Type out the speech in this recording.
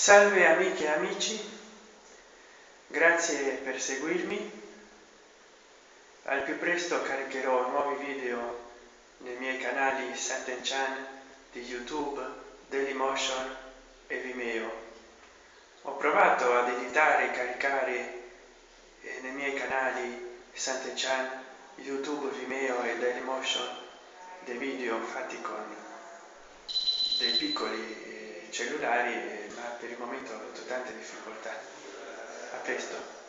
Salve amiche e amici, grazie per seguirmi. Al più presto caricherò nuovi video nei miei canali Santen Chan di YouTube, Dailymotion e Vimeo. Ho provato ad editare e caricare eh, nei miei canali Santen Chan, YouTube, Vimeo e Dailymotion dei video fatti con dei piccoli eh, cellulari eh, ma per il difficoltà. A presto.